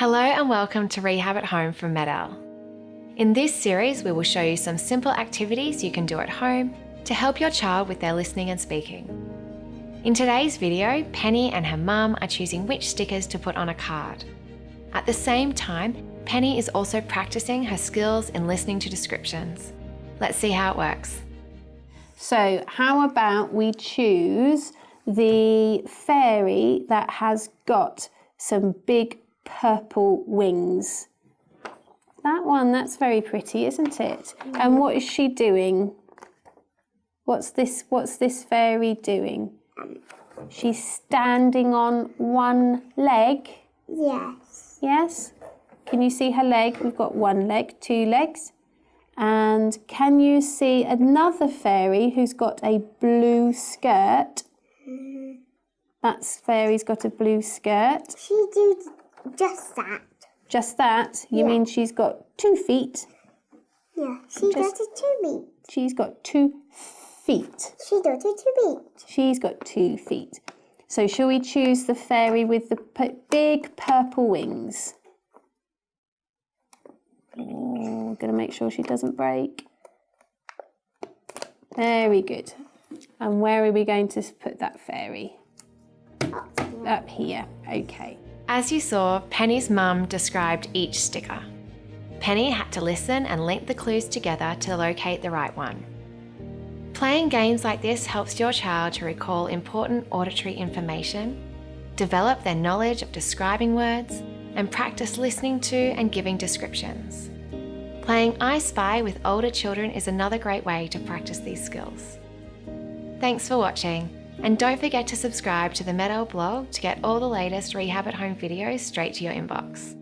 Hello and welcome to Rehab at Home from Med-El. In this series, we will show you some simple activities you can do at home to help your child with their listening and speaking. In today's video, Penny and her mum are choosing which stickers to put on a card. At the same time, Penny is also practicing her skills in listening to descriptions. Let's see how it works. So how about we choose the fairy that has got some big purple wings? That one, that's very pretty, isn't it? And what is she doing? What's this, what's this fairy doing? She's standing on one leg. Yes. Yes? Can you see her leg? We've got one leg, two legs. And can you see another fairy who's got a blue skirt? Mm-hmm. That's fairy's got a blue skirt. She did just that. Just that? You Yeah. mean she's got two feet? Yeah, she Just- got two feet. She's got two feet. She does it to me. She's got two feet. So shall we choose the fairy with the p- big purple wings? Oh, gonna make sure she doesn't break. Very good. And where are we going to put that fairy? Up here. Okay. As you saw, Penny's mum described each sticker. Penny had to listen and link the clues together to locate the right one. Playing games like this helps your child to recall important auditory information, develop their knowledge of describing words, and practice listening to and giving descriptions. Playing I Spy with older children is another great way to practice these skills. Thanks for watching, and don't forget to subscribe to the Med-El blog to get all the latest Rehab at Home videos straight to your inbox.